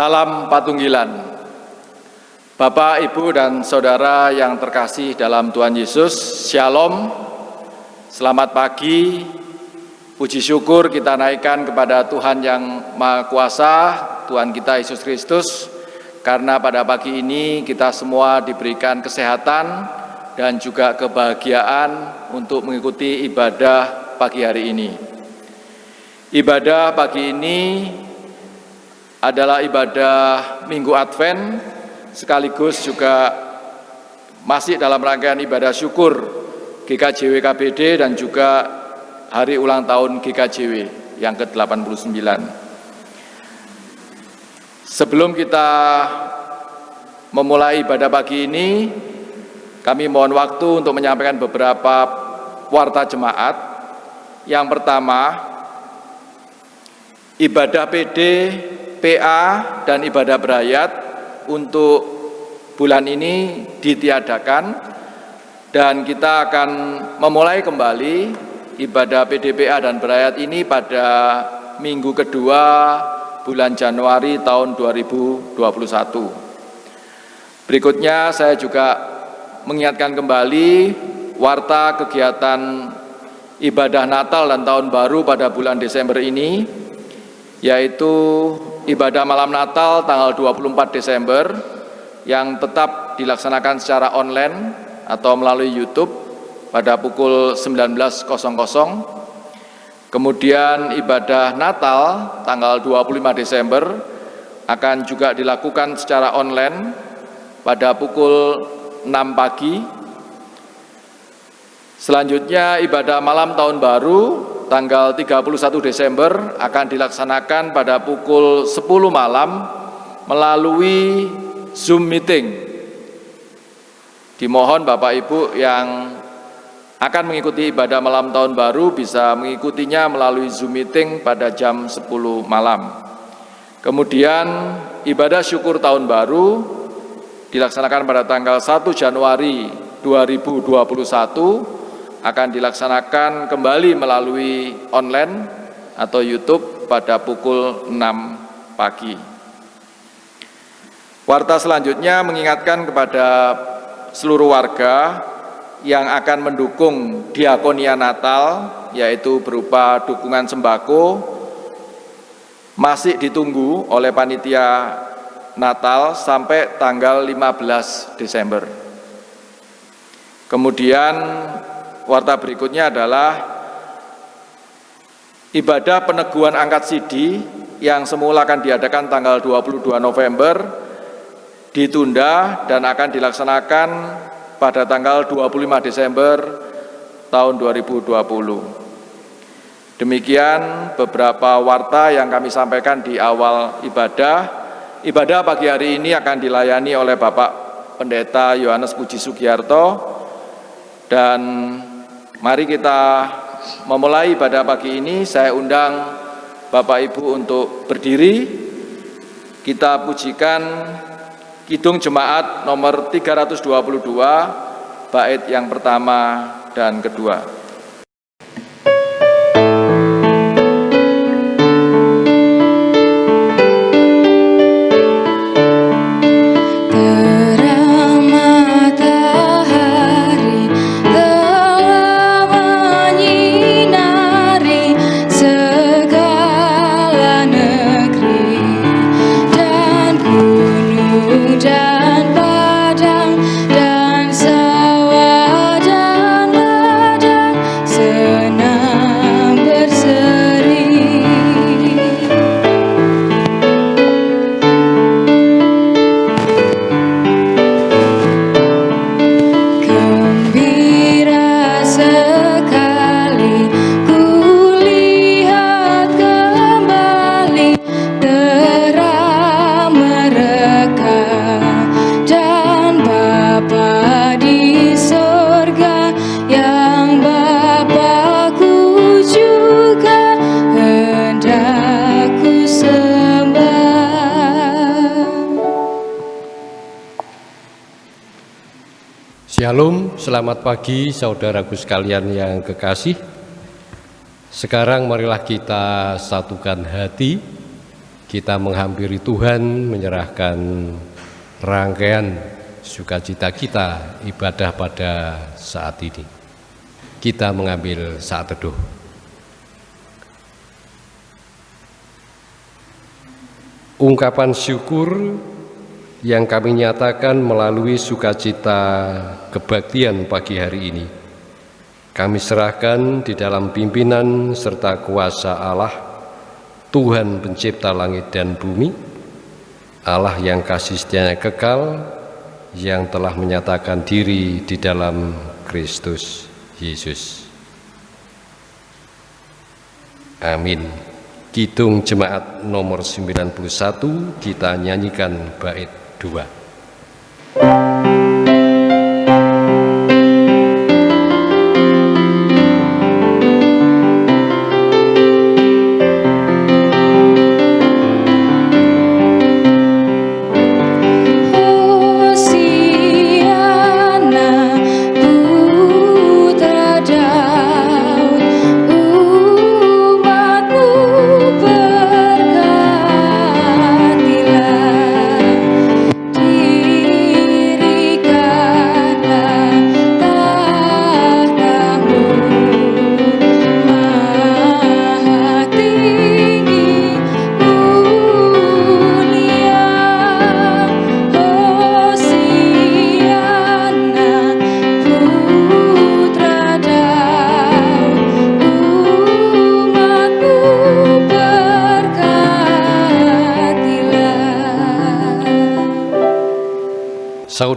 Salam Patunggilan. Bapak, Ibu, dan Saudara yang terkasih dalam Tuhan Yesus, Shalom, selamat pagi, puji syukur kita naikkan kepada Tuhan yang Maha Kuasa, Tuhan kita Yesus Kristus, karena pada pagi ini kita semua diberikan kesehatan dan juga kebahagiaan untuk mengikuti ibadah pagi hari ini. Ibadah pagi ini adalah ibadah Minggu Advent sekaligus juga masih dalam rangkaian ibadah syukur GKJW KBD dan juga hari ulang tahun GKJW yang ke-89. Sebelum kita memulai ibadah pagi ini, kami mohon waktu untuk menyampaikan beberapa warta jemaat. Yang pertama, ibadah PD, PA, dan ibadah berayat untuk bulan ini ditiadakan dan kita akan memulai kembali ibadah PDPA dan berayat ini pada minggu kedua bulan Januari tahun 2021. Berikutnya saya juga mengingatkan kembali warta kegiatan ibadah Natal dan Tahun Baru pada bulan Desember ini, yaitu ibadah malam Natal tanggal 24 Desember yang tetap dilaksanakan secara online atau melalui YouTube pada pukul 19.00. Kemudian ibadah Natal tanggal 25 Desember akan juga dilakukan secara online pada pukul 6 pagi. Selanjutnya ibadah malam tahun baru tanggal 31 Desember akan dilaksanakan pada pukul 10 malam melalui Zoom meeting. Dimohon Bapak Ibu yang akan mengikuti ibadah malam tahun baru bisa mengikutinya melalui Zoom meeting pada jam 10 malam. Kemudian ibadah syukur tahun baru dilaksanakan pada tanggal 1 Januari 2021 akan dilaksanakan kembali melalui online atau YouTube pada pukul 6 pagi. Warta selanjutnya mengingatkan kepada seluruh warga yang akan mendukung diakonia Natal, yaitu berupa dukungan sembako, masih ditunggu oleh panitia Natal sampai tanggal 15 Desember. Kemudian warta berikutnya adalah ibadah peneguhan angkat sidi yang semula akan diadakan tanggal 22 November ditunda dan akan dilaksanakan pada tanggal 25 Desember tahun 2020. Demikian beberapa warta yang kami sampaikan di awal ibadah. Ibadah pagi hari ini akan dilayani oleh Bapak Pendeta Yohanes Puji Sugiarto dan Mari kita memulai pada pagi ini. Saya undang Bapak Ibu untuk berdiri. Kita pujikan Kidung Jemaat nomor 322, bait yang pertama dan kedua. Selamat pagi saudaraku sekalian yang kekasih. Sekarang marilah kita satukan hati, kita menghampiri Tuhan menyerahkan rangkaian sukacita kita ibadah pada saat ini. Kita mengambil saat teduh. Ungkapan syukur yang kami nyatakan melalui sukacita kebaktian pagi hari ini. Kami serahkan di dalam pimpinan serta kuasa Allah, Tuhan pencipta langit dan bumi, Allah yang kasih setianya kekal, yang telah menyatakan diri di dalam Kristus Yesus. Amin. Kidung Jemaat nomor 91 kita nyanyikan bait 2.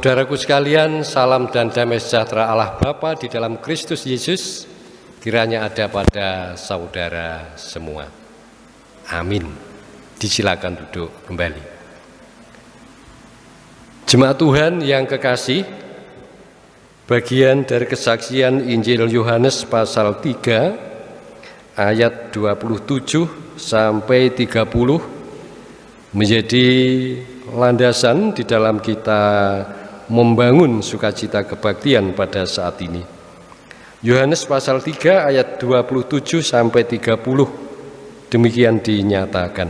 Saudaraku sekalian, salam dan damai sejahtera Allah Bapa di dalam Kristus Yesus kiranya ada pada saudara semua. Amin. Disilakan duduk kembali. Jemaat Tuhan yang kekasih, bagian dari kesaksian Injil Yohanes pasal 3 ayat 27 sampai 30 menjadi landasan di dalam kita membangun sukacita kebaktian pada saat ini. Yohanes pasal 3 ayat 27 sampai 30 demikian dinyatakan.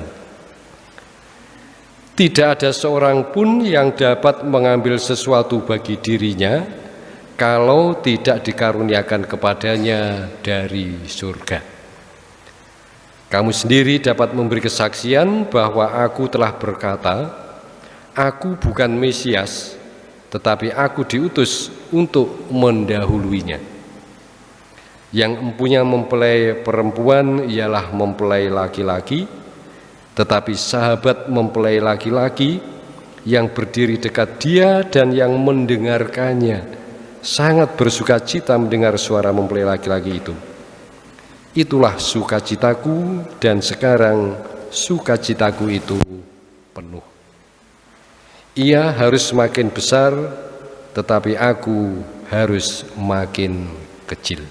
Tidak ada seorang pun yang dapat mengambil sesuatu bagi dirinya kalau tidak dikaruniakan kepadanya dari surga. Kamu sendiri dapat memberi kesaksian bahwa aku telah berkata, Aku bukan Mesias, tetapi aku diutus untuk mendahuluinya. Yang empunya mempelai perempuan ialah mempelai laki-laki, tetapi sahabat mempelai laki-laki yang berdiri dekat dia dan yang mendengarkannya sangat bersuka cita mendengar suara mempelai laki-laki itu. Itulah sukacitaku dan sekarang sukacitaku itu penuh. Ia harus makin besar, tetapi aku harus makin kecil.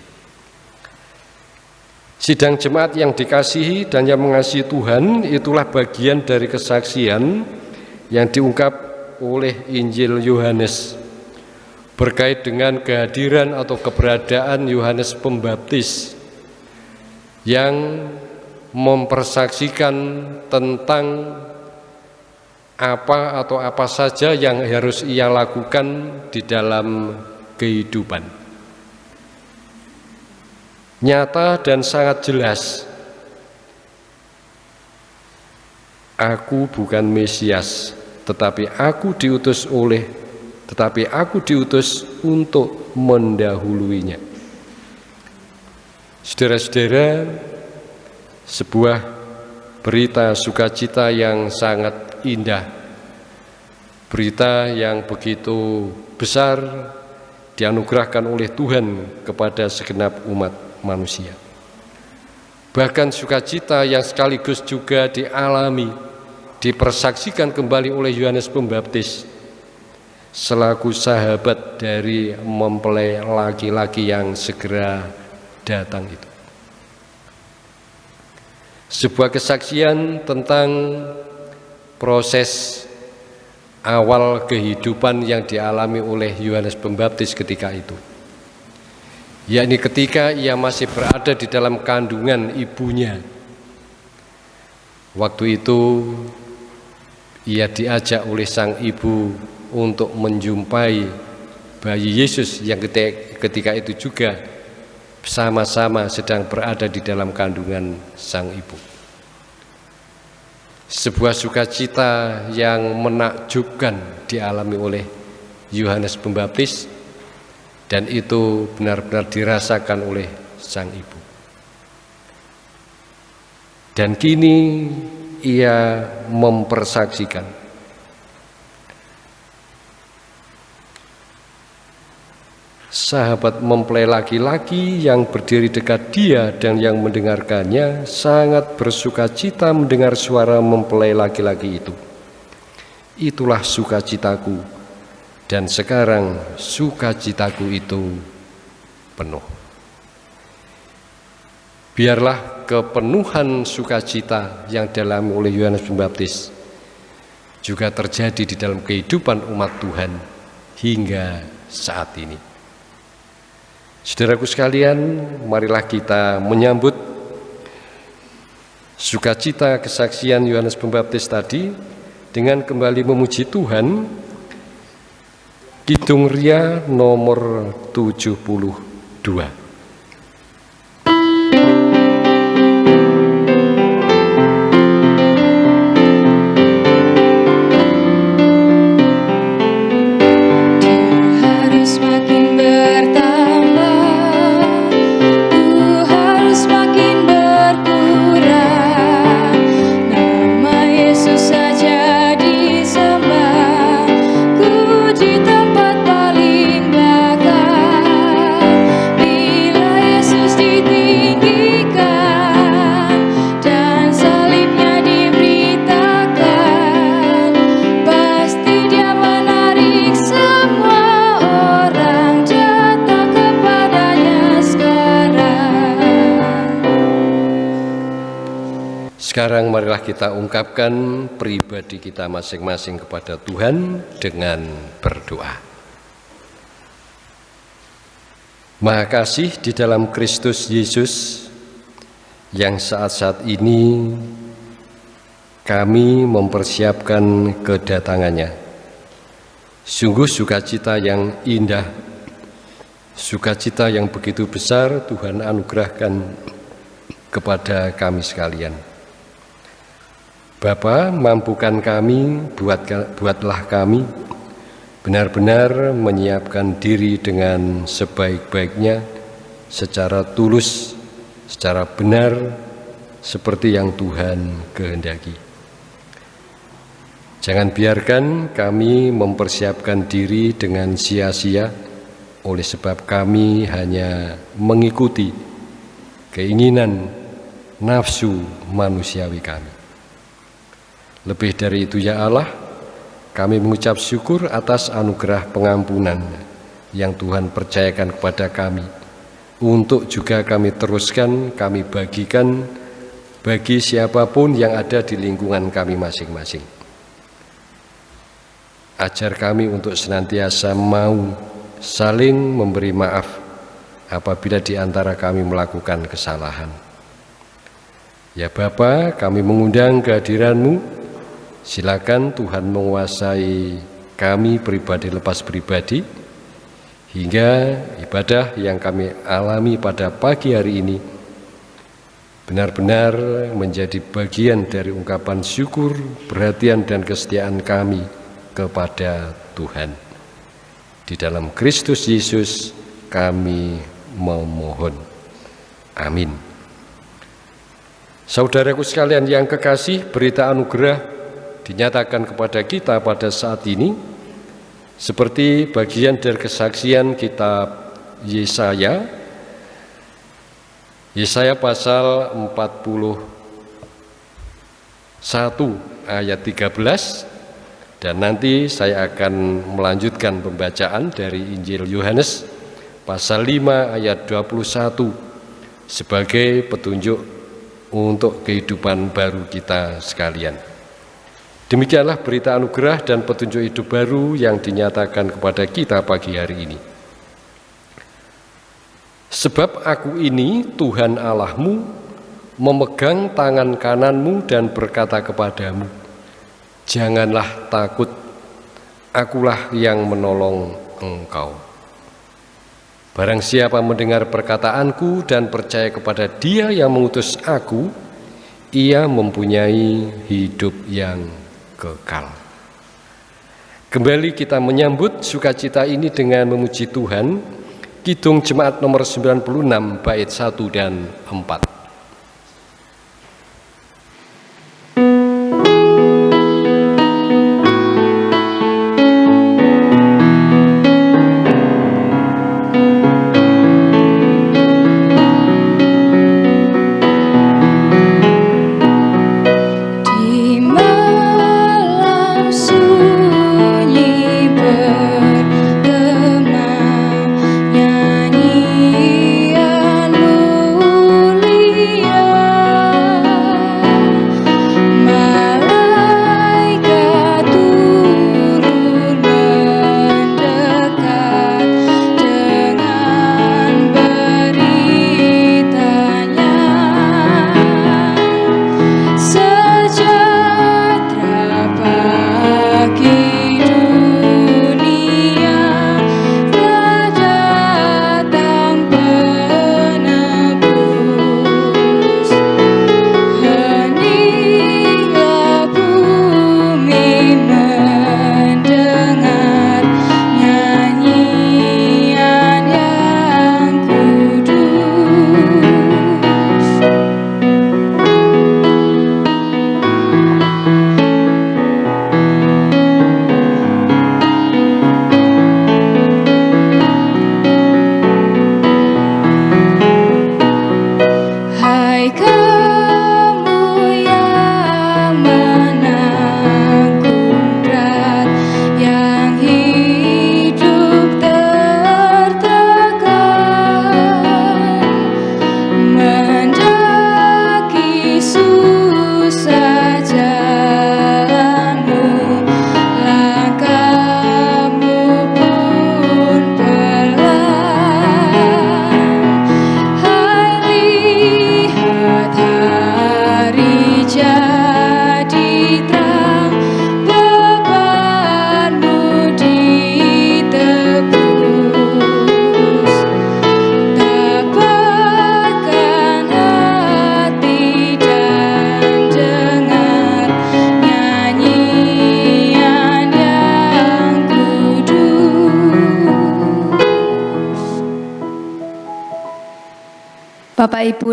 Sidang jemaat yang dikasihi dan yang mengasihi Tuhan itulah bagian dari kesaksian yang diungkap oleh Injil Yohanes berkait dengan kehadiran atau keberadaan Yohanes Pembaptis yang mempersaksikan tentang apa atau apa saja yang harus ia lakukan di dalam kehidupan. Nyata dan sangat jelas, aku bukan Mesias, tetapi aku diutus oleh, tetapi aku diutus untuk mendahuluinya. Saudara-saudara, sebuah berita sukacita yang sangat indah. Berita yang begitu besar dianugerahkan oleh Tuhan kepada segenap umat manusia. Bahkan sukacita yang sekaligus juga dialami dipersaksikan kembali oleh Yohanes Pembaptis selaku sahabat dari mempelai laki-laki yang segera datang itu. Sebuah kesaksian tentang proses awal kehidupan yang dialami oleh Yohanes Pembaptis ketika itu yakni ketika ia masih berada di dalam kandungan ibunya Waktu itu ia diajak oleh sang ibu untuk menjumpai bayi Yesus yang ketika itu juga sama-sama sedang berada di dalam kandungan sang ibu. Sebuah sukacita yang menakjubkan dialami oleh Yohanes Pembaptis dan itu benar-benar dirasakan oleh sang ibu. Dan kini ia mempersaksikan sahabat mempelai laki-laki yang berdiri dekat dia dan yang mendengarkannya sangat bersuka cita mendengar suara mempelai laki-laki itu. Itulah sukacitaku dan sekarang sukacitaku itu penuh. Biarlah kepenuhan sukacita yang dalam oleh Yohanes Pembaptis juga terjadi di dalam kehidupan umat Tuhan hingga saat ini. Saudaraku sekalian, marilah kita menyambut sukacita kesaksian Yohanes Pembaptis tadi dengan kembali memuji Tuhan. Kidung Ria nomor 72. Kita ungkapkan pribadi kita masing-masing kepada Tuhan dengan berdoa. Maha kasih di dalam Kristus Yesus yang saat-saat ini kami mempersiapkan kedatangannya. Sungguh sukacita yang indah, sukacita yang begitu besar Tuhan anugerahkan kepada kami sekalian. Bapa, mampukan kami, buat, buatlah kami benar-benar menyiapkan diri dengan sebaik-baiknya, secara tulus, secara benar, seperti yang Tuhan kehendaki. Jangan biarkan kami mempersiapkan diri dengan sia-sia, oleh sebab kami hanya mengikuti keinginan nafsu manusiawi kami. Lebih dari itu ya Allah, kami mengucap syukur atas anugerah pengampunan yang Tuhan percayakan kepada kami. Untuk juga kami teruskan, kami bagikan bagi siapa pun yang ada di lingkungan kami masing-masing. Ajar kami untuk senantiasa mau saling memberi maaf apabila di antara kami melakukan kesalahan. Ya Bapa, kami mengundang kehadiranmu Silakan Tuhan menguasai kami pribadi lepas pribadi hingga ibadah yang kami alami pada pagi hari ini benar-benar menjadi bagian dari ungkapan syukur, perhatian dan kesetiaan kami kepada Tuhan. Di dalam Kristus Yesus kami memohon. Amin. Saudaraku sekalian yang kekasih, berita anugerah dinyatakan kepada kita pada saat ini seperti bagian dari kesaksian kitab Yesaya Yesaya pasal 41 ayat 13 dan nanti saya akan melanjutkan pembacaan dari Injil Yohanes pasal 5 ayat 21 sebagai petunjuk untuk kehidupan baru kita sekalian. Demikianlah berita anugerah dan petunjuk hidup baru yang dinyatakan kepada kita pagi hari ini. Sebab aku ini Tuhan Allahmu, memegang tangan kananmu dan berkata kepadamu, Janganlah takut, akulah yang menolong engkau. Barang siapa mendengar perkataanku dan percaya kepada dia yang mengutus aku, ia mempunyai hidup yang kekal. Kembali kita menyambut sukacita ini dengan memuji Tuhan, Kidung Jemaat nomor 96 bait 1 dan 4.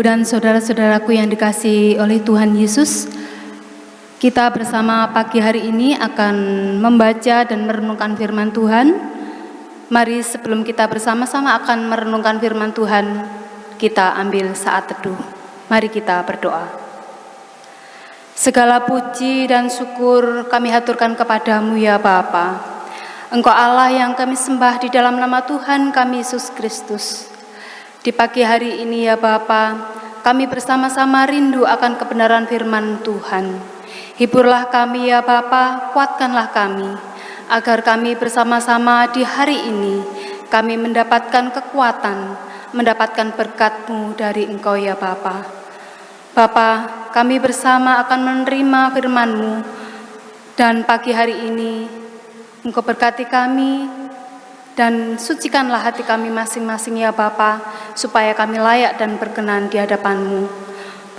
Dan saudara-saudaraku yang dikasih oleh Tuhan Yesus, kita bersama pagi hari ini akan membaca dan merenungkan firman Tuhan. Mari sebelum kita bersama-sama akan merenungkan firman Tuhan, kita ambil saat teduh. Mari kita berdoa. Segala puji dan syukur kami haturkan kepadamu ya Bapa. Engkau Allah yang kami sembah di dalam nama Tuhan kami Yesus Kristus. Di pagi hari ini ya Bapa, kami bersama-sama rindu akan kebenaran firman Tuhan. Hiburlah kami ya Bapa, kuatkanlah kami, agar kami bersama-sama di hari ini, kami mendapatkan kekuatan, mendapatkan berkat-Mu dari Engkau ya Bapa. Bapa, kami bersama akan menerima firman-Mu, dan pagi hari ini Engkau berkati kami, dan sucikanlah hati kami masing-masing ya Bapa, supaya kami layak dan berkenan di hadapan-Mu.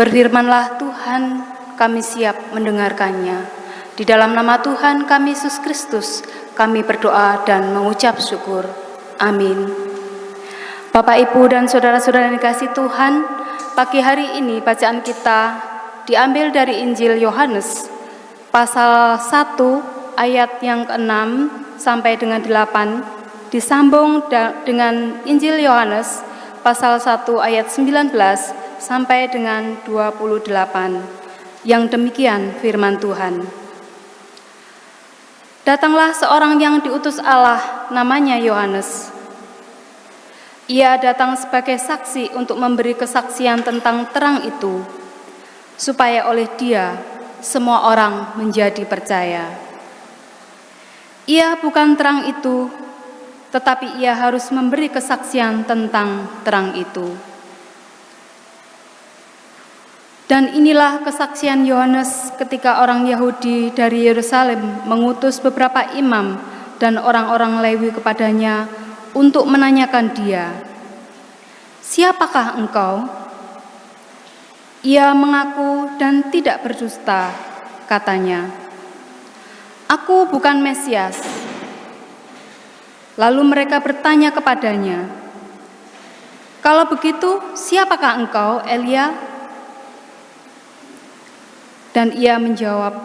Berfirmanlah Tuhan, kami siap mendengarkannya. Di dalam nama Tuhan kami Yesus Kristus, kami berdoa dan mengucap syukur. Amin. Bapak, Ibu, dan saudara-saudara yang dikasih Tuhan, pagi hari ini bacaan kita diambil dari Injil Yohanes, pasal 1 ayat yang ke-6 sampai dengan 8 disambung dengan Injil Yohanes pasal 1 ayat 19 sampai dengan 28. Yang demikian firman Tuhan. Datanglah seorang yang diutus Allah namanya Yohanes. Ia datang sebagai saksi untuk memberi kesaksian tentang terang itu, supaya oleh dia semua orang menjadi percaya. Ia bukan terang itu, tetapi ia harus memberi kesaksian tentang terang itu. Dan inilah kesaksian Yohanes ketika orang Yahudi dari Yerusalem mengutus beberapa imam dan orang-orang Lewi kepadanya untuk menanyakan dia, "Siapakah engkau?" Ia mengaku dan tidak berdusta, katanya, "Aku bukan Mesias." Lalu mereka bertanya kepadanya, "Kalau begitu, siapakah engkau, Elia?" Dan ia menjawab,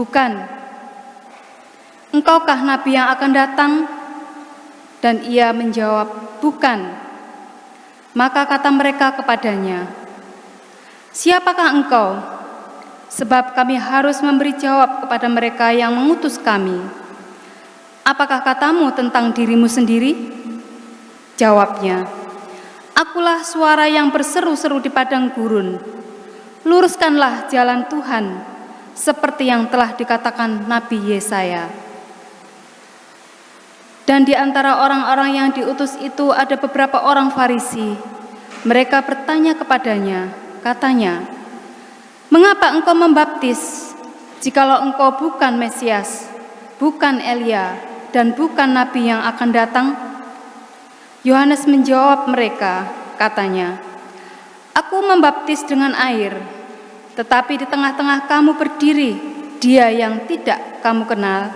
bukan. Engkaukah nabi yang akan datang? Dan ia menjawab, bukan. Maka kata mereka kepadanya, Siapakah engkau? Sebab kami harus memberi jawab kepada mereka yang mengutus kami. Apakah katamu tentang dirimu sendiri? Jawabnya, Akulah suara yang berseru-seru di padang gurun, Luruskanlah jalan Tuhan, seperti yang telah dikatakan Nabi Yesaya. Dan di antara orang-orang yang diutus itu ada beberapa orang Farisi. Mereka bertanya kepadanya, katanya, Mengapa engkau membaptis, jikalau engkau bukan Mesias, bukan Elia, dan bukan Nabi yang akan datang? Yohanes menjawab mereka, katanya, Aku membaptis dengan air, tetapi di tengah-tengah kamu berdiri dia yang tidak kamu kenal,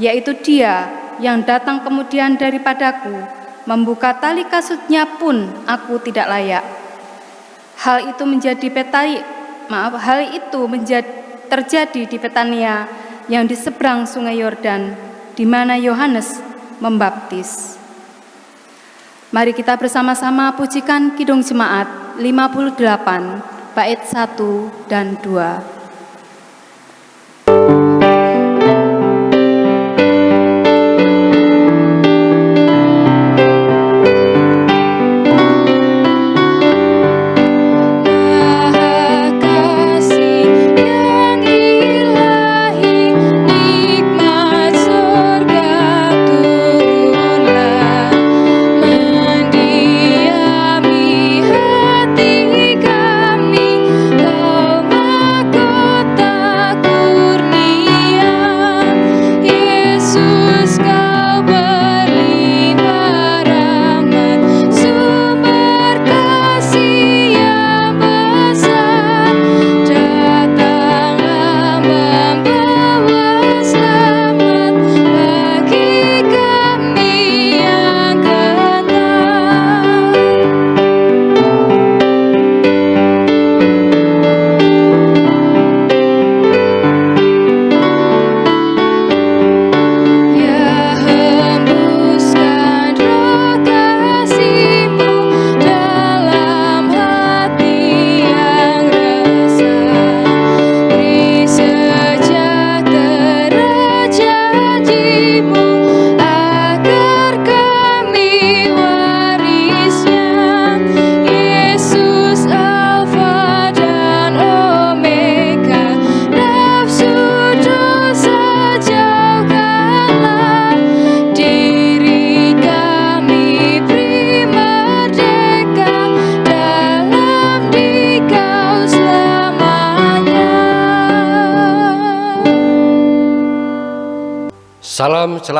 yaitu dia yang datang kemudian daripadaku, membuka tali kasutnya pun aku tidak layak. Hal itu menjadi petai, maaf, hal itu menjadi, terjadi di Petania yang di seberang sungai Yordan, di mana Yohanes membaptis. Mari kita bersama-sama pujikan Kidung Jemaat 58 bait 1 dan 2.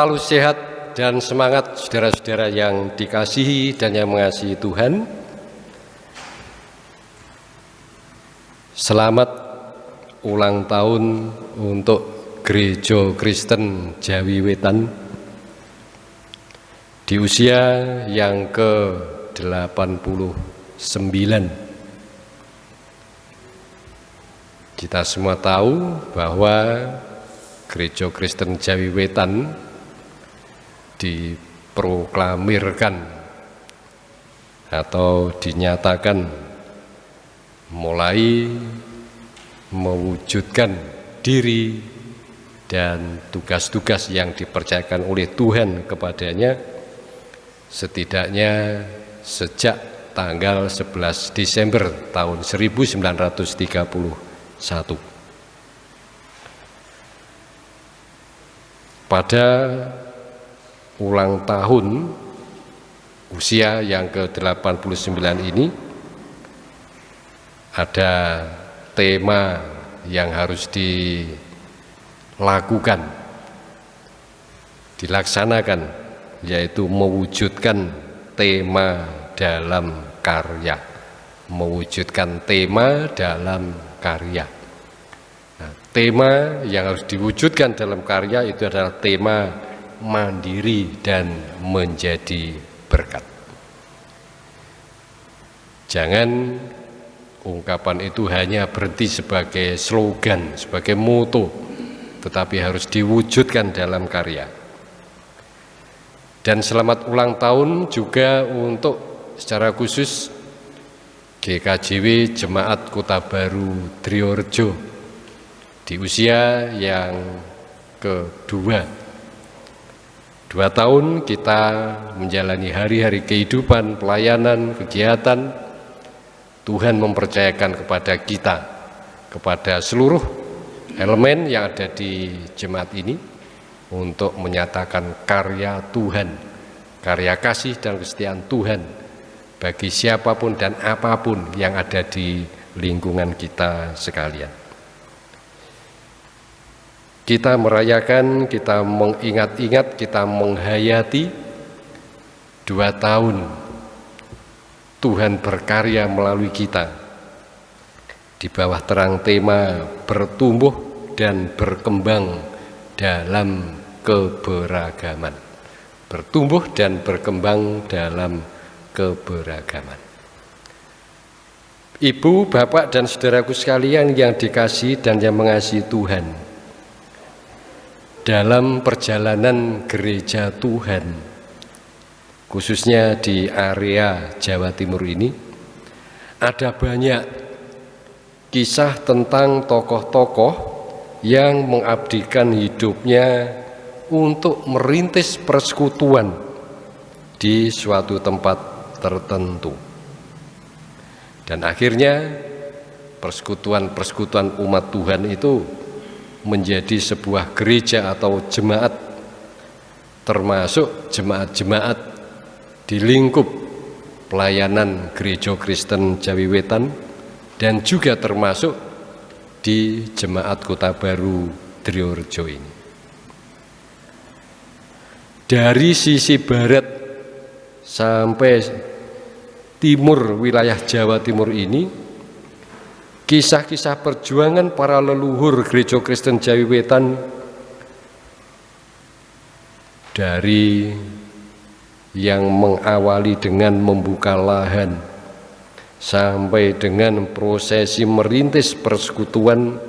Selalu sehat dan semangat saudara-saudara yang dikasihi dan yang mengasihi Tuhan. Selamat ulang tahun untuk Gereja Kristen Jawi Wetan di usia yang ke-89. Kita semua tahu bahwa Gereja Kristen Jawi Wetan diproklamirkan atau dinyatakan mulai mewujudkan diri dan tugas-tugas yang dipercayakan oleh Tuhan kepadanya setidaknya sejak tanggal 11 Desember tahun 1931. pada ulang tahun usia yang ke-89 ini ada tema yang harus dilakukan, dilaksanakan, yaitu mewujudkan tema dalam karya, mewujudkan tema dalam karya. Nah, tema yang harus diwujudkan dalam karya itu adalah tema mandiri dan menjadi berkat. Jangan ungkapan itu hanya berhenti sebagai slogan, sebagai moto, tetapi harus diwujudkan dalam karya. Dan selamat ulang tahun juga untuk secara khusus GKJW Jemaat Kota Baru Driorejo di usia yang kedua Dua tahun kita menjalani hari-hari kehidupan, pelayanan, kegiatan. Tuhan mempercayakan kepada kita, kepada seluruh elemen yang ada di jemaat ini untuk menyatakan karya Tuhan, karya kasih dan kesetiaan Tuhan bagi siapa pun dan apa pun yang ada di lingkungan kita sekalian. Kita merayakan, kita mengingat-ingat, kita menghayati dua tahun Tuhan berkarya melalui kita di bawah terang tema bertumbuh dan berkembang dalam keberagaman. Bertumbuh dan berkembang dalam keberagaman. Ibu, bapak, dan saudaraku sekalian yang dikasih dan yang mengasihi Tuhan, dalam perjalanan gereja Tuhan, khususnya di area Jawa Timur ini, ada banyak kisah tentang tokoh-tokoh yang mengabdikan hidupnya untuk merintis persekutuan di suatu tempat tertentu. Dan akhirnya persekutuan-persekutuan umat Tuhan itu menjadi sebuah gereja atau jemaat termasuk jemaat-jemaat di lingkup pelayanan gereja Kristen Jawi Wetan dan juga termasuk di jemaat Kota Baru Driorejo ini. Dari sisi barat sampai timur wilayah Jawa Timur ini kisah-kisah perjuangan para leluhur gereja Kristen Jawi Wetan dari yang mengawali dengan membuka lahan sampai dengan prosesi merintis persekutuan.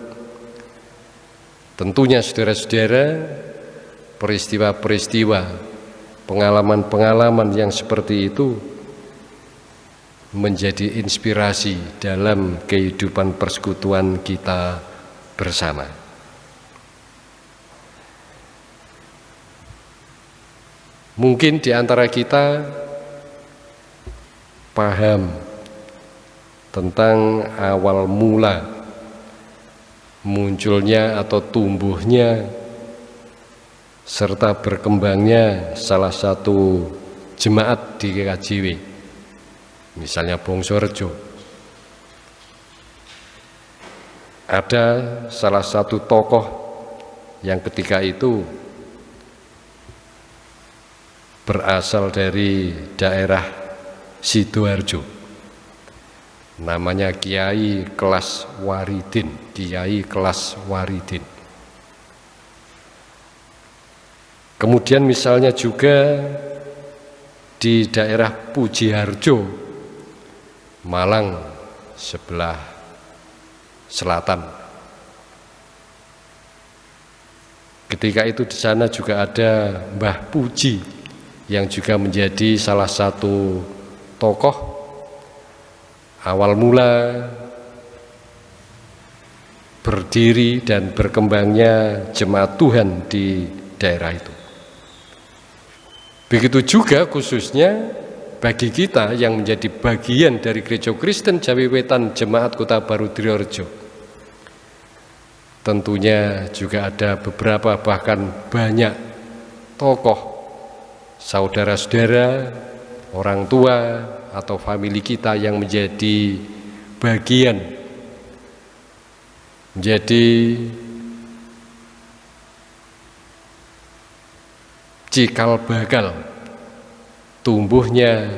Tentunya saudara-saudara peristiwa-peristiwa pengalaman-pengalaman yang seperti itu menjadi inspirasi dalam kehidupan persekutuan kita bersama. Mungkin di antara kita paham tentang awal mula munculnya atau tumbuhnya serta berkembangnya salah satu jemaat di KJW misalnya Bongso Rejo. Ada salah satu tokoh yang ketika itu berasal dari daerah Sidoarjo. Namanya Kiai Kelas Waridin, Kiai Kelas Waridin. Kemudian misalnya juga di daerah Pujiharjo Malang sebelah selatan. Ketika itu di sana juga ada Mbah Puji yang juga menjadi salah satu tokoh awal mula berdiri dan berkembangnya jemaat Tuhan di daerah itu. Begitu juga khususnya bagi kita yang menjadi bagian dari Gereja Kristen Jawi Wetan Jemaat Kota Baru Driorejo. Tentunya juga ada beberapa bahkan banyak tokoh, saudara-saudara, orang tua atau famili kita yang menjadi bagian Jadi cikal bakal tumbuhnya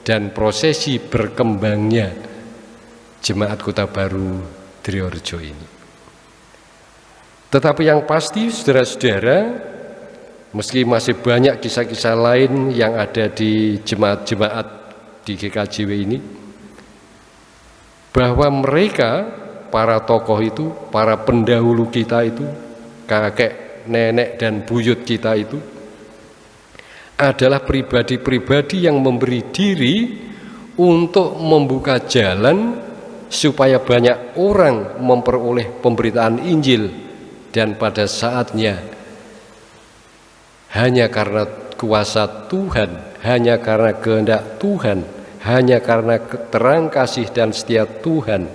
dan prosesi berkembangnya jemaat kota baru Triorjo ini. Tetapi yang pasti saudara-saudara, meski masih banyak kisah-kisah lain yang ada di jemaat-jemaat di GKJW ini, bahwa mereka, para tokoh itu, para pendahulu kita itu, kakek, nenek, dan buyut kita itu, adalah pribadi-pribadi yang memberi diri untuk membuka jalan supaya banyak orang memperoleh pemberitaan Injil dan pada saatnya hanya karena kuasa Tuhan, hanya karena kehendak Tuhan, hanya karena terang kasih dan setia Tuhan,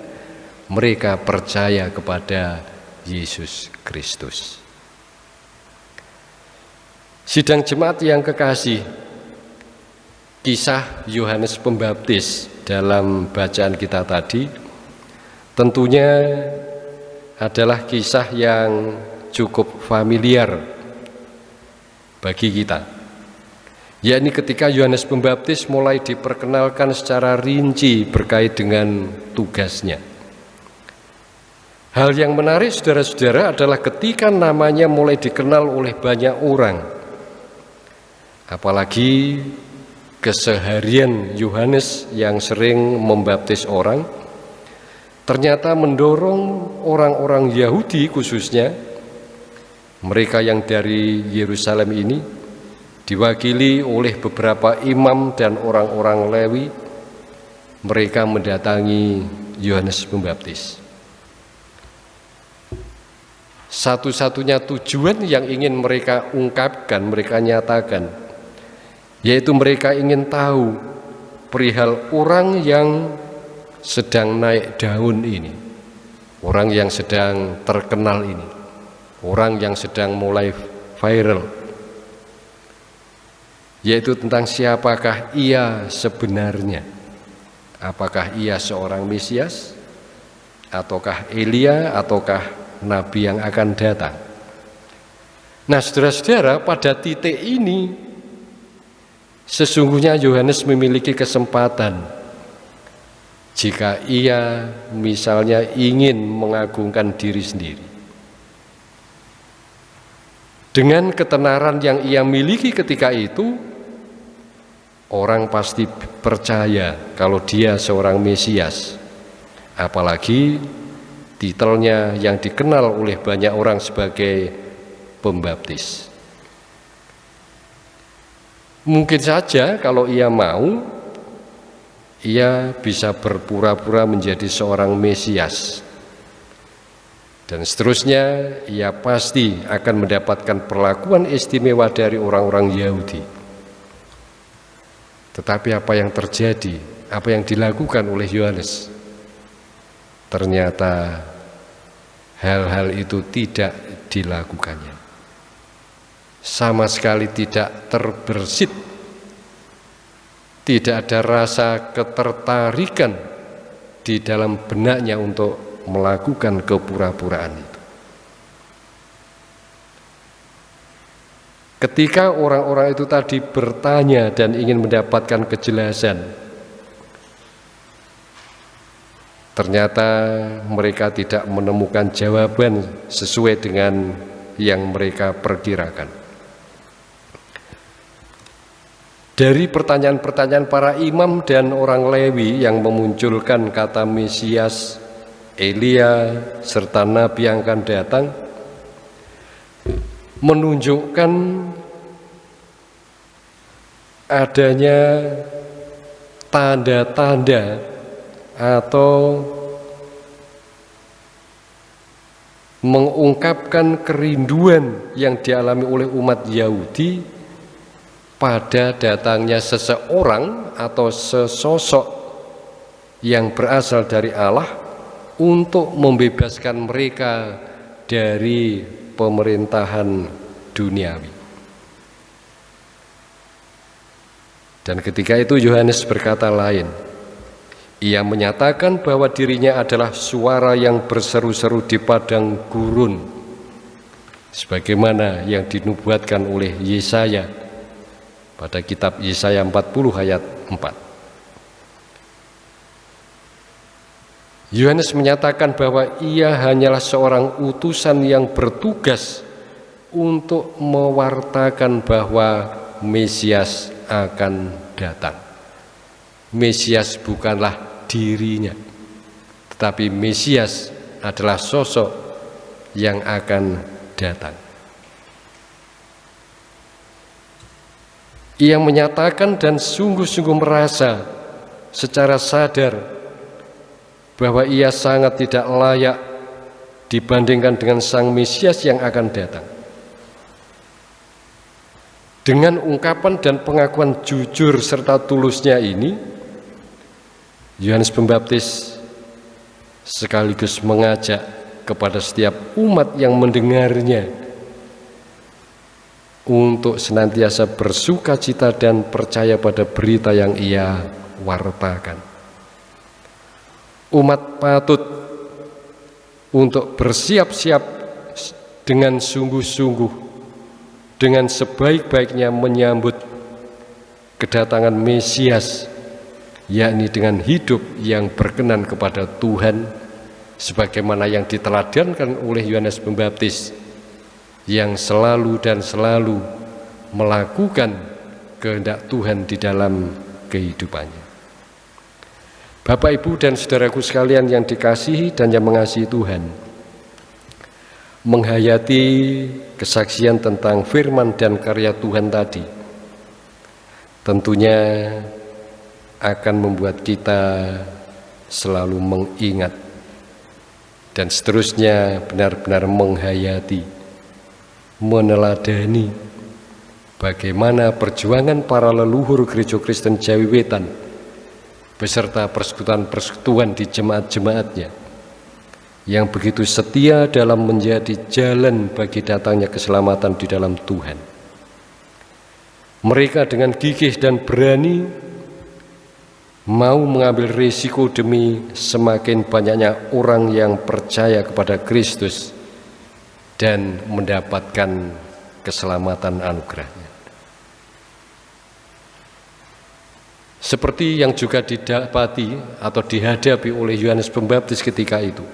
mereka percaya kepada Yesus Kristus. Sidang jemaat yang kekasih, kisah Yohanes Pembaptis dalam bacaan kita tadi tentunya adalah kisah yang cukup familiar bagi kita. Yakni ketika Yohanes Pembaptis mulai diperkenalkan secara rinci berkait dengan tugasnya. Hal yang menarik saudara-saudara adalah ketika namanya mulai dikenal oleh banyak orang. Apalagi keseharian Yohanes yang sering membaptis orang, ternyata mendorong orang-orang Yahudi khususnya mereka yang dari Yerusalem ini diwakili oleh beberapa imam dan orang-orang Lewi mereka mendatangi Yohanes Pembaptis. Satu-satunya tujuan yang ingin mereka ungkapkan, mereka nyatakan yaitu mereka ingin tahu perihal orang yang sedang naik daun ini, orang yang sedang terkenal ini, orang yang sedang mulai viral, yaitu tentang siapakah ia sebenarnya. Apakah ia seorang Mesias, ataukah Elia, ataukah Nabi yang akan datang. Nah saudara-saudara pada titik ini sesungguhnya Yohanes memiliki kesempatan jika ia misalnya ingin mengagungkan diri sendiri. Dengan ketenaran yang ia miliki ketika itu, orang pasti percaya kalau dia seorang Mesias. Apalagi titelnya yang dikenal oleh banyak orang sebagai pembaptis. Mungkin saja kalau ia mau ia bisa berpura-pura menjadi seorang Mesias. Dan seterusnya, ia pasti akan mendapatkan perlakuan istimewa dari orang-orang Yahudi. Tetapi apa yang terjadi, apa yang dilakukan oleh Yohanes, ternyata hal-hal itu tidak dilakukannya. Sama sekali tidak terbersit tidak ada rasa ketertarikan di dalam benaknya untuk melakukan kepura-puraan itu. Ketika orang-orang itu tadi bertanya dan ingin mendapatkan kejelasan, ternyata mereka tidak menemukan jawaban sesuai dengan yang mereka perkirakan. Dari pertanyaan-pertanyaan para imam dan orang Lewi yang memunculkan kata Mesias, Elia, serta Nabi yang akan datang, menunjukkan adanya tanda-tanda atau mengungkapkan kerinduan yang dialami oleh umat Yahudi pada datangnya seseorang atau sesosok yang berasal dari Allah untuk membebaskan mereka dari pemerintahan duniawi. Dan ketika itu Yohanes berkata lain, Ia menyatakan bahwa dirinya adalah suara yang berseru-seru di padang gurun sebagaimana yang dinubuatkan oleh Yesaya pada kitab Yesaya 40 ayat 4. Yohanes menyatakan bahwa ia hanyalah seorang utusan yang bertugas untuk mewartakan bahwa Mesias akan datang. Mesias bukanlah dirinya. Tetapi Mesias adalah sosok yang akan datang. Ia menyatakan dan sungguh-sungguh merasa secara sadar bahwa ia sangat tidak layak dibandingkan dengan Sang Mesias yang akan datang. Dengan ungkapan dan pengakuan jujur serta tulusnya ini, Yohanes Pembaptis sekaligus mengajak kepada setiap umat yang mendengarnya untuk senantiasa bersuka cita dan percaya pada berita yang ia wartakan. Umat patut untuk bersiap-siap dengan sungguh-sungguh, dengan sebaik-baiknya menyambut kedatangan Mesias yakni dengan hidup yang berkenan kepada Tuhan sebagaimana yang diteladankan oleh Yohanes Pembaptis yang selalu dan selalu melakukan kehendak Tuhan di dalam kehidupannya. Bapak, Ibu, dan saudaraku sekalian yang dikasihi dan yang mengasihi Tuhan, menghayati kesaksian tentang firman dan karya Tuhan tadi, tentunya akan membuat kita selalu mengingat dan seterusnya benar-benar menghayati, meneladani bagaimana perjuangan para leluhur gereja Kristen Jawi Wetan beserta persekutuan-persekutuan di jemaat-jemaatnya yang begitu setia dalam menjadi jalan bagi datangnya keselamatan di dalam Tuhan. Mereka dengan gigih dan berani mau mengambil risiko demi semakin banyaknya orang yang percaya kepada Kristus dan mendapatkan keselamatan anugerahnya. Seperti yang juga didapati atau dihadapi oleh Yohanes Pembaptis ketika itu.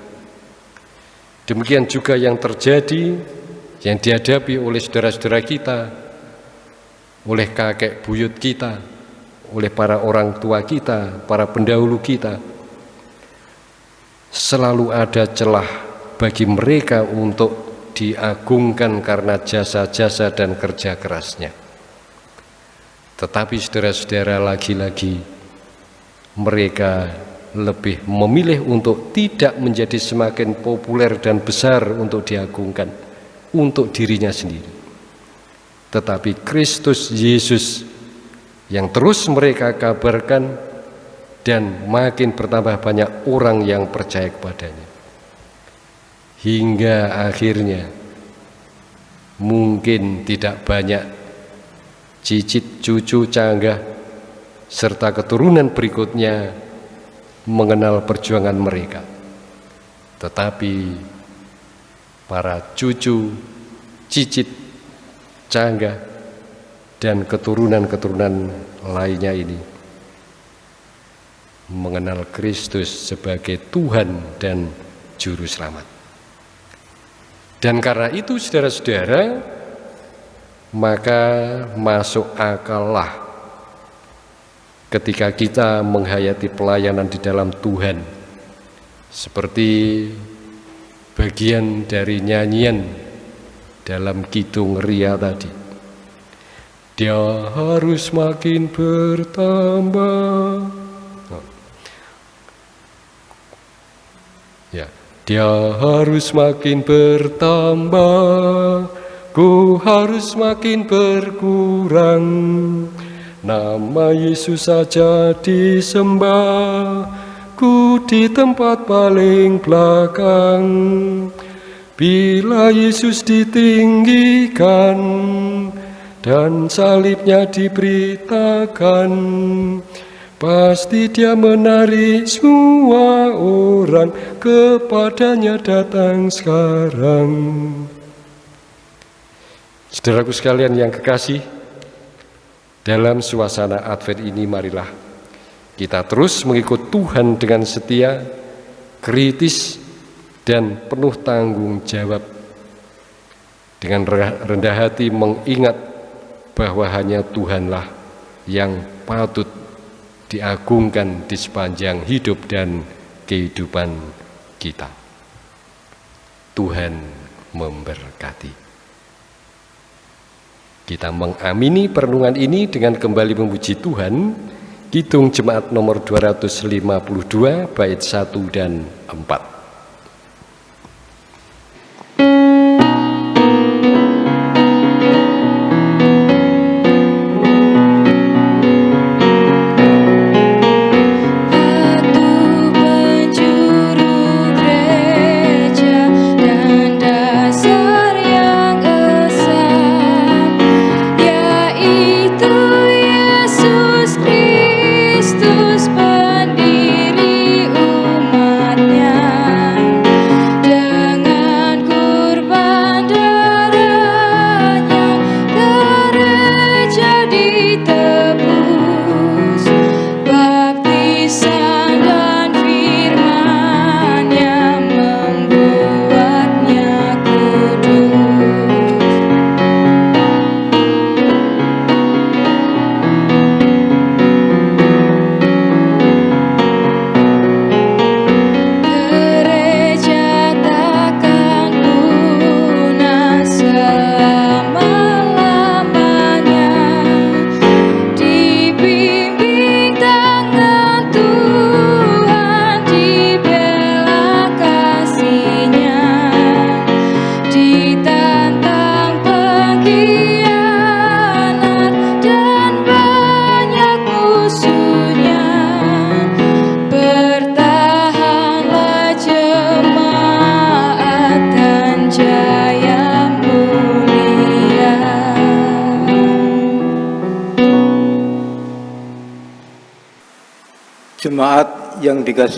Demikian juga yang terjadi, yang dihadapi oleh saudara-saudara kita, oleh kakek buyut kita, oleh para orang tua kita, para pendahulu kita. Selalu ada celah bagi mereka untuk diagungkan karena jasa-jasa dan kerja kerasnya. Tetapi saudara-saudara lagi-lagi mereka lebih memilih untuk tidak menjadi semakin populer dan besar untuk diagungkan untuk dirinya sendiri. Tetapi Kristus Yesus yang terus mereka kabarkan dan makin bertambah banyak orang yang percaya kepadanya. Hingga akhirnya mungkin tidak banyak cicit cucu canggah serta keturunan berikutnya mengenal perjuangan mereka. Tetapi para cucu, cicit, canggah dan keturunan-keturunan lainnya ini mengenal Kristus sebagai Tuhan dan Juru Selamat. Dan karena itu saudara-saudara, maka masuk akallah ketika kita menghayati pelayanan di dalam Tuhan seperti bagian dari nyanyian dalam Kidung Ria tadi dia harus makin bertambah. Ya, dia harus makin bertambah. Ku harus makin berkurang. Nama Yesus saja disembah. Ku di tempat paling belakang. Bila Yesus ditinggikan, dan salibnya diberitakan Pasti dia menarik semua orang kepadanya datang sekarang. Saudaraku sekalian yang kekasih, dalam suasana Advent ini marilah kita terus mengikut Tuhan dengan setia, kritis, dan penuh tanggung jawab. Dengan rendah hati mengingat bahwa hanya Tuhanlah yang patut diagungkan di sepanjang hidup dan kehidupan kita. Tuhan memberkati. Kita mengamini perenungan ini dengan kembali memuji Tuhan. Kidung Jemaat nomor 252 bait 1 dan 4.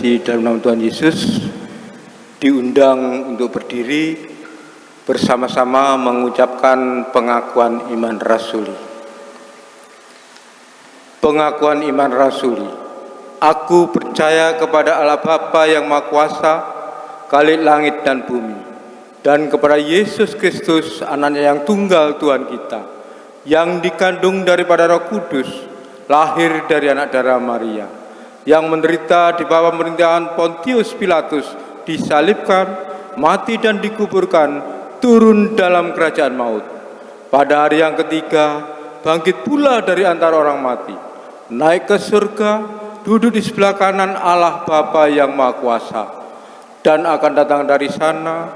Dikasih dalam nama Tuhan Yesus diundang untuk berdiri bersama-sama mengucapkan pengakuan iman rasuli. Pengakuan iman rasuli. Aku percaya kepada Allah Bapa yang Maha Kuasa, Kalik langit dan bumi, dan kepada Yesus Kristus, anaknya yang tunggal Tuhan kita, yang dikandung daripada roh kudus, lahir dari anak darah Maria, yang menderita di bawah pemerintahan Pontius Pilatus disalibkan, mati dan dikuburkan, turun dalam kerajaan maut. Pada hari yang ketiga, bangkit pula dari antara orang mati, naik ke surga, duduk di sebelah kanan Allah Bapa yang Maha Kuasa, dan akan datang dari sana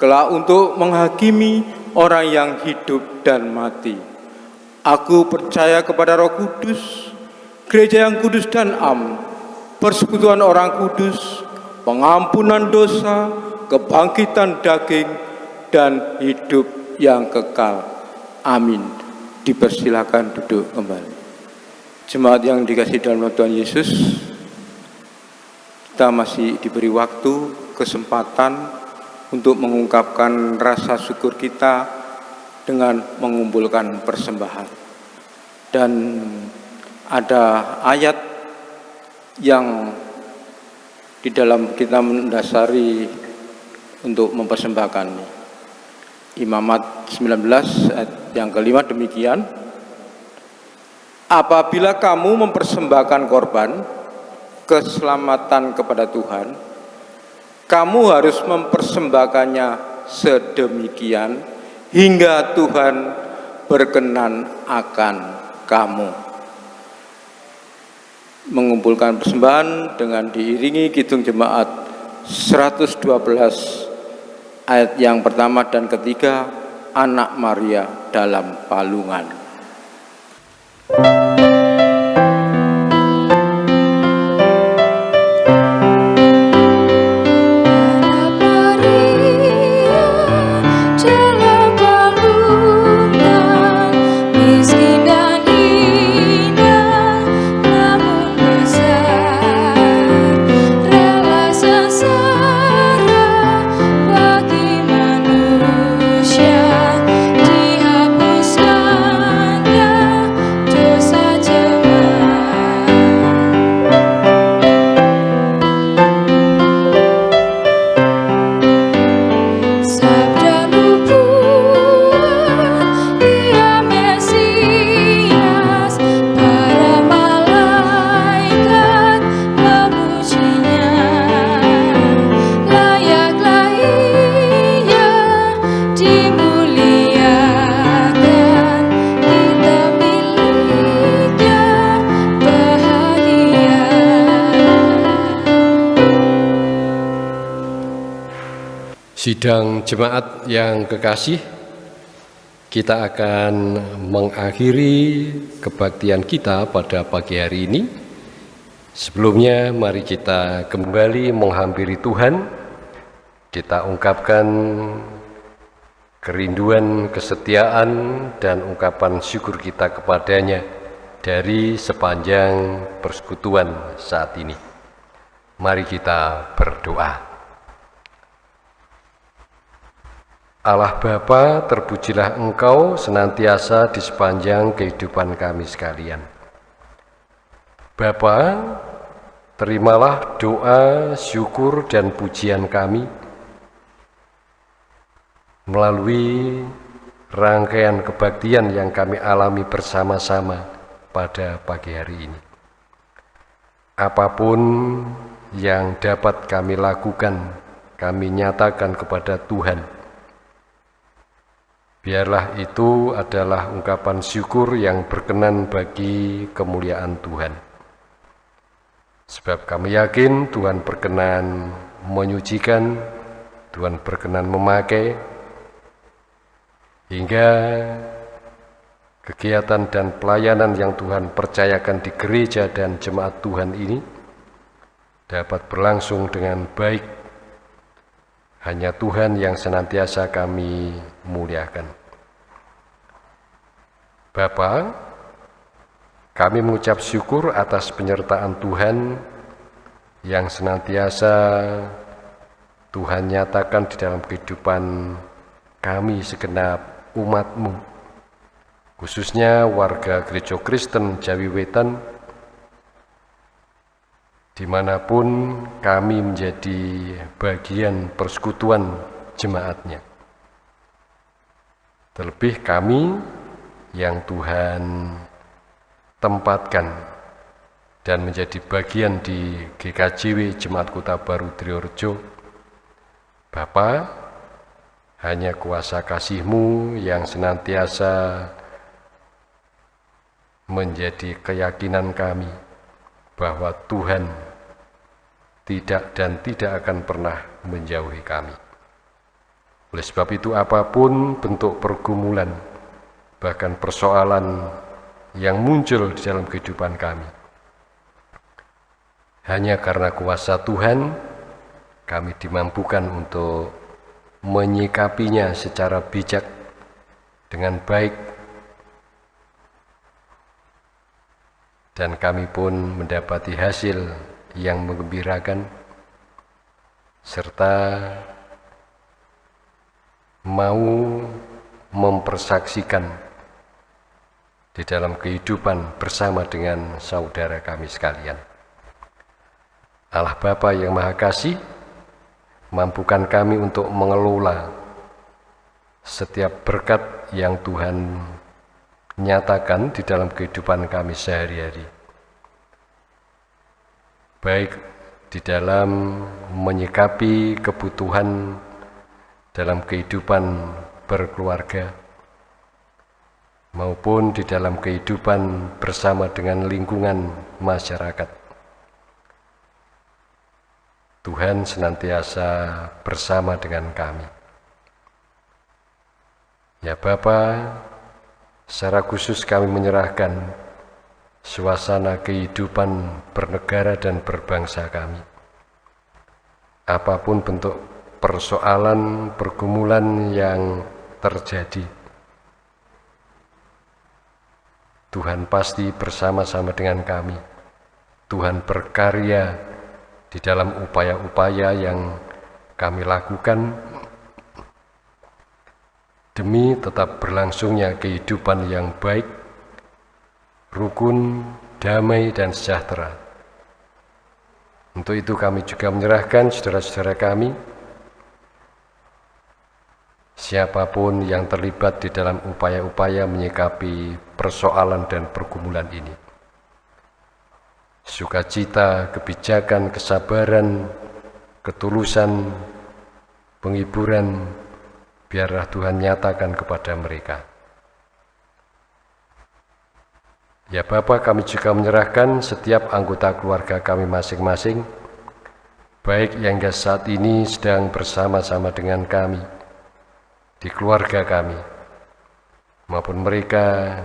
kelak untuk menghakimi orang yang hidup dan mati. Aku percaya kepada Roh Kudus, gereja yang kudus dan am, persekutuan orang kudus, pengampunan dosa, kebangkitan daging, dan hidup yang kekal. Amin. Dipersilakan duduk kembali. Jemaat yang dikasih dalam Tuhan Yesus, kita masih diberi waktu, kesempatan untuk mengungkapkan rasa syukur kita dengan mengumpulkan persembahan. Dan ada ayat yang di dalam kita mendasari untuk mempersembahkan. Imamat 19 ayat yang kelima demikian Apabila kamu mempersembahkan korban keselamatan kepada Tuhan kamu harus mempersembahkannya sedemikian hingga Tuhan berkenan akan kamu mengumpulkan persembahan dengan diiringi kidung jemaat 112 ayat yang pertama dan ketiga anak Maria dalam palungan. Yesus jemaat yang kekasih, kita akan mengakhiri kebaktian kita pada pagi hari ini. Sebelumnya mari kita kembali menghampiri Tuhan. Kita ungkapkan kerinduan, kesetiaan, dan ungkapan syukur kita kepadanya dari sepanjang persekutuan saat ini. Mari kita berdoa. Allah Bapa, terpujilah Engkau senantiasa di sepanjang kehidupan kami sekalian. Bapa, terimalah doa, syukur, dan pujian kami melalui rangkaian kebaktian yang kami alami bersama-sama pada pagi hari ini. Apa pun yang dapat kami lakukan, kami nyatakan kepada Tuhan Biarlah itu adalah ungkapan syukur yang berkenan bagi kemuliaan Tuhan. Sebab kami yakin Tuhan berkenan menyucikan, Tuhan berkenan memakai, hingga kegiatan dan pelayanan yang Tuhan percayakan di gereja dan jemaat Tuhan ini dapat berlangsung dengan baik hanya Tuhan yang senantiasa kami muliakan. Bapa, kami mengucap syukur atas penyertaan Tuhan yang senantiasa Tuhan nyatakan di dalam kehidupan kami segenap umatmu, khususnya warga gereja Kristen Jawi Wetan, di mana pun kami menjadi bagian persekutuan jemaatnya. Terlebih kami yang Tuhan tempatkan dan menjadi bagian di GKJW Jemaat Kota Baru Triorjo. Bapa, hanya kuasa kasihmu yang senantiasa menjadi keyakinan kami bahwa Tuhan tidak dan tidak akan pernah menjauhi kami. Oleh sebab itu apa pun bentuk pergumulan, bahkan persoalan yang muncul di dalam kehidupan kami, hanya karena kuasa Tuhan, kami dimampukan untuk menyikapinya secara bijak dengan baik dan kami pun mendapati hasil yang mengembirakan serta mau mempersaksikan di dalam kehidupan bersama dengan saudara kami sekalian. Allah Bapa yang Maha Kasih, mampukan kami untuk mengelola setiap berkat yang Tuhan nyatakan di dalam kehidupan kami sehari-hari. Baik di dalam menyikapi kebutuhan dalam kehidupan berkeluarga, maupun di dalam kehidupan bersama dengan lingkungan masyarakat. Tuhan senantiasa bersama dengan kami. Ya Bapak, Secara khusus kami menyerahkan suasana kehidupan bernegara dan berbangsa kami. Apa pun bentuk persoalan, pergumulan yang terjadi, Tuhan pasti bersama-sama dengan kami. Tuhan berkarya di dalam upaya-upaya yang kami lakukan demi tetap berlangsungnya kehidupan yang baik, rukun, damai, dan sejahtera. Untuk itu kami juga menyerahkan saudara-saudara kami, siapa pun yang terlibat di dalam upaya-upaya menyikapi persoalan dan pergumulan ini. Sukacita, kebijakan, kesabaran, ketulusan, penghiburan, biarlah Tuhan nyatakan kepada mereka. Ya Bapak, kami juga menyerahkan setiap anggota keluarga kami masing-masing baik yang saat ini sedang bersama-sama dengan kami, di keluarga kami, maupun mereka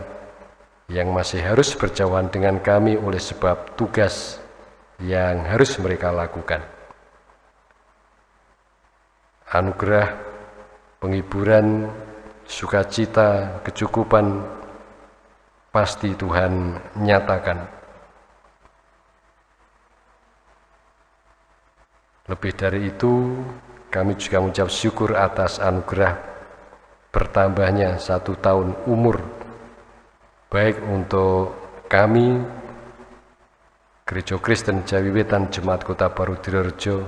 yang masih harus berjauhan dengan kami oleh sebab tugas yang harus mereka lakukan. Anugerah, penghiburan, sukacita, kecukupan, pasti Tuhan nyatakan. Lebih dari itu, kami juga mengucap syukur atas anugerah bertambahnya satu tahun umur, baik untuk kami, Gereja Kristen Jawi Wetan Jemaat Kota Baru Direjo,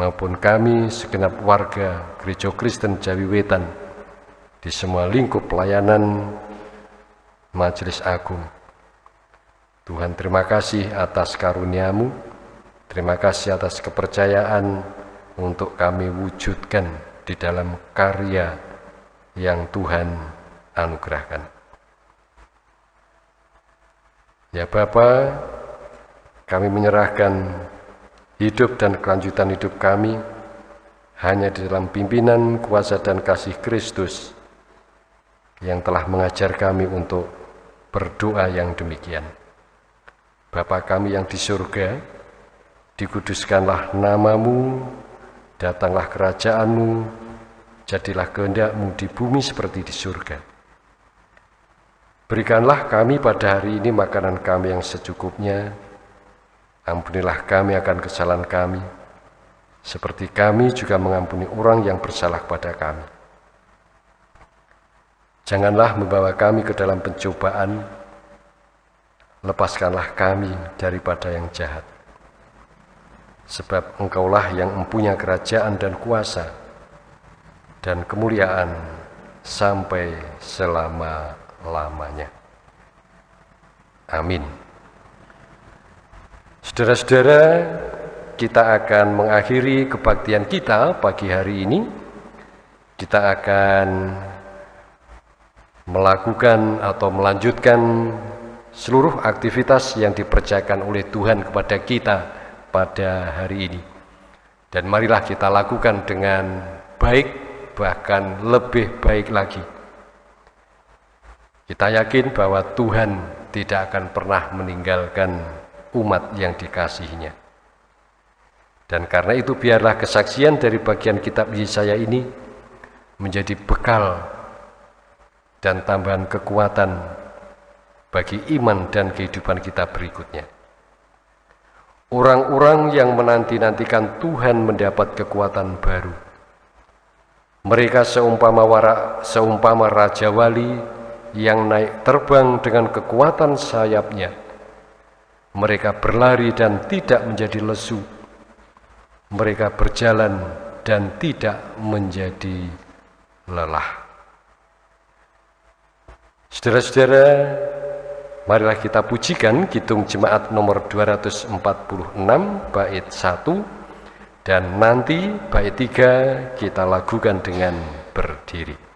maupun kami segenap warga Gereja Kristen Jawi Wetan di semua lingkup pelayanan Majelis Agung. Tuhan terima kasih atas karuniamu, Terima kasih atas kepercayaan untuk kami wujudkan di dalam karya yang Tuhan anugerahkan. Ya Bapa, kami menyerahkan hidup dan kelanjutan hidup kami hanya di dalam pimpinan kuasa dan kasih Kristus yang telah mengajar kami untuk berdoa yang demikian. Bapa kami yang di surga, dikuduskanlah namamu, datanglah kerajaanmu, jadilah kehendakmu di bumi seperti di surga. Berikanlah kami pada hari ini makanan kami yang secukupnya, ampunilah kami akan kesalahan kami, seperti kami juga mengampuni orang yang bersalah pada kami. Janganlah membawa kami ke dalam pencobaan, lepaskanlah kami daripada yang jahat sebab engkaulah yang mempunyai kerajaan dan kuasa dan kemuliaan sampai selama-lamanya. Amin. Saudara-saudara, kita akan mengakhiri kebaktian kita pagi hari ini. Kita akan melakukan atau melanjutkan seluruh aktivitas yang dipercayakan oleh Tuhan kepada kita pada hari ini. Dan marilah kita lakukan dengan baik, bahkan lebih baik lagi. Kita yakin bahwa Tuhan tidak akan pernah meninggalkan umat yang dikasihinya. Dan karena itu biarlah kesaksian dari bagian kitab Yesaya ini menjadi bekal dan tambahan kekuatan bagi iman dan kehidupan kita berikutnya. Orang-orang yang menanti-nantikan Tuhan mendapat kekuatan baru. Mereka seumpama, wara, seumpama Raja Wali yang naik terbang dengan kekuatan sayapnya. Mereka berlari dan tidak menjadi lesu. Mereka berjalan dan tidak menjadi lelah. Saudara-saudara, Marilah kita pujikan Kidung Jemaat nomor 246 bait 1 dan nanti bait 3 kita lakukan dengan berdiri.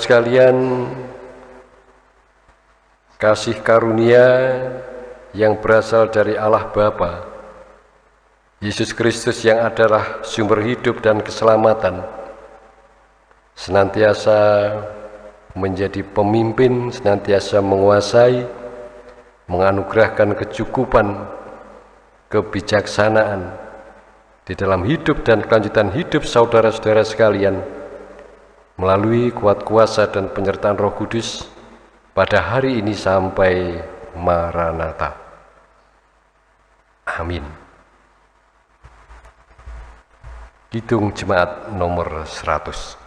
Sekalian, kasih karunia yang berasal dari Allah Bapa, Yesus Kristus yang adalah sumber hidup dan keselamatan, senantiasa menjadi pemimpin, senantiasa menguasai, menganugerahkan kecukupan, kebijaksanaan di dalam hidup dan kelanjutan hidup saudara-saudara sekalian melalui kuat kuasa dan penyertaan Roh Kudus pada hari ini sampai Maranatha. Amin. Kidung Jemaat nomor 100.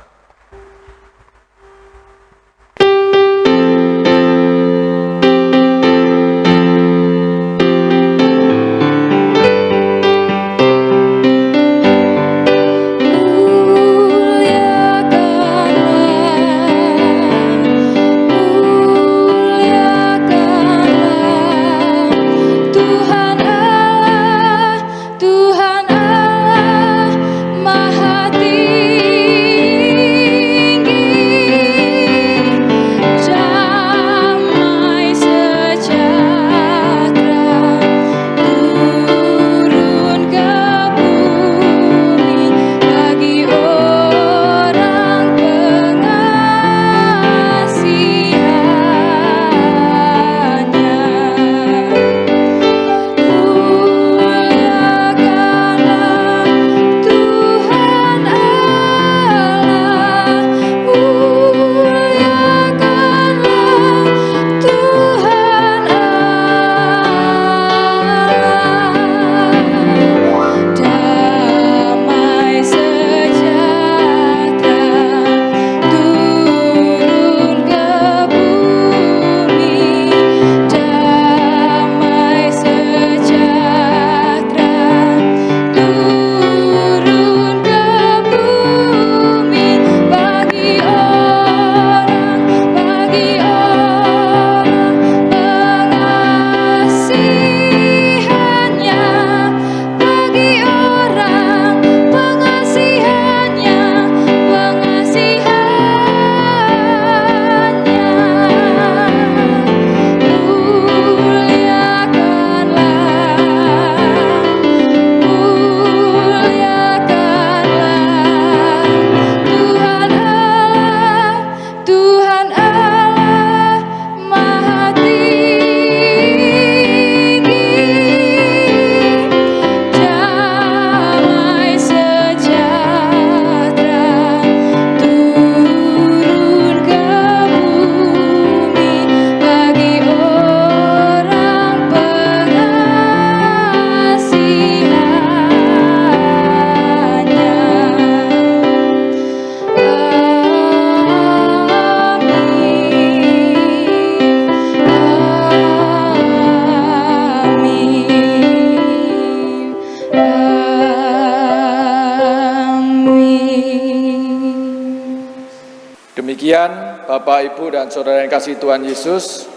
Dan Saudara yang kasih Tuhan Yesus,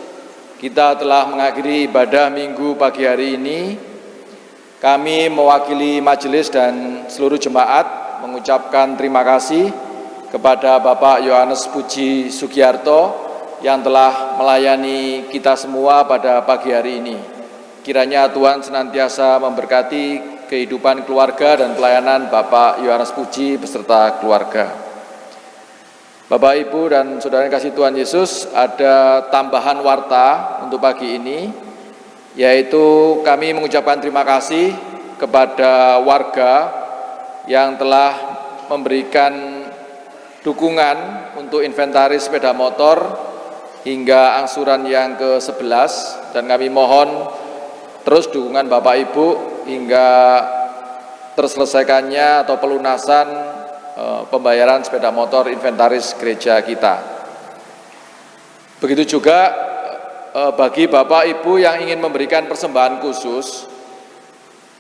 kita telah mengakhiri ibadah minggu pagi hari ini. Kami mewakili majelis dan seluruh jemaat mengucapkan terima kasih kepada Bapak Yohanes Puji Sugiarto yang telah melayani kita semua pada pagi hari ini. Kiranya Tuhan senantiasa memberkati kehidupan keluarga dan pelayanan Bapak Yohanes Puji beserta keluarga. Bapak, Ibu, dan Saudara yang kasih Tuhan Yesus, ada tambahan warta untuk pagi ini, yaitu kami mengucapkan terima kasih kepada warga yang telah memberikan dukungan untuk inventaris sepeda motor hingga angsuran yang ke-11 dan kami mohon terus dukungan Bapak Ibu hingga terselesaikannya atau pelunasan pembayaran sepeda motor inventaris gereja kita. Begitu juga eh, bagi Bapak Ibu yang ingin memberikan persembahan khusus,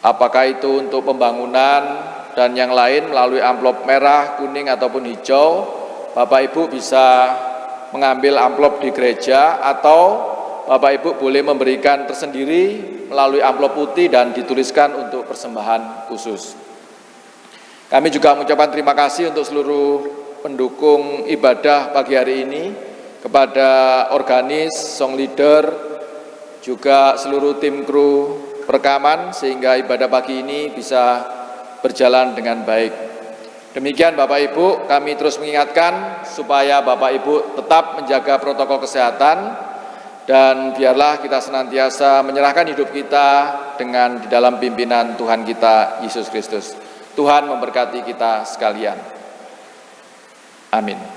apakah itu untuk pembangunan dan yang lain melalui amplop merah, kuning ataupun hijau, Bapak Ibu bisa mengambil amplop di gereja atau Bapak Ibu boleh memberikan tersendiri melalui amplop putih dan dituliskan untuk persembahan khusus. Kami juga mengucapkan terima kasih untuk seluruh pendukung ibadah pagi hari ini, kepada organis, song leader, juga seluruh tim kru perekaman sehingga ibadah pagi ini bisa berjalan dengan baik. Demikian Bapak Ibu, kami terus mengingatkan supaya Bapak Ibu tetap menjaga protokol kesehatan dan biarlah kita senantiasa menyerahkan hidup kita dengan di dalam pimpinan Tuhan kita Yesus Kristus. Tuhan memberkati kita sekalian. Amin.